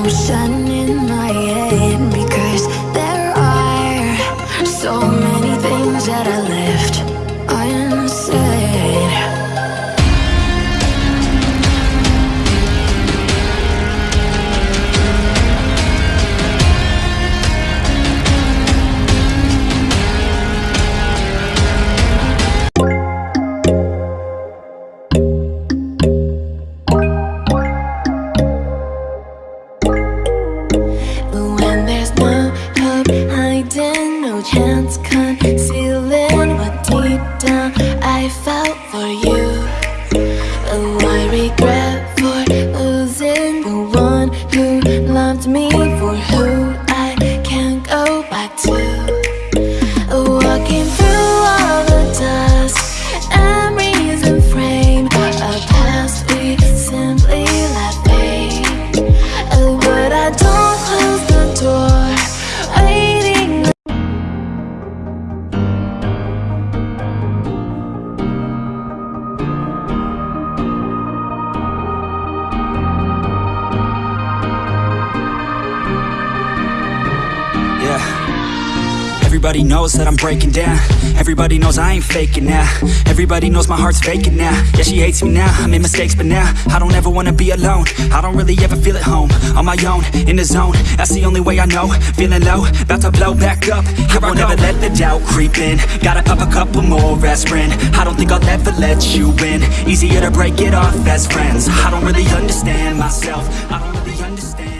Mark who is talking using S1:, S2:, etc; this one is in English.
S1: commotion in my head Because there are so many things that I left
S2: dance. Everybody knows that I'm breaking down. Everybody knows I ain't faking now. Everybody knows my heart's vacant now. Yeah, she hates me now, I made mistakes but now I don't ever wanna be alone. I don't really ever feel at home. On my own, in the zone. That's the only way I know. Feeling low, about to blow back up. Here I won't ever let the doubt creep in. Gotta pop a couple more aspirin. I don't think I'll ever let you in Easier to break it off as friends. I don't really understand myself. I don't really understand